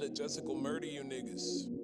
let Jessica murder you niggas.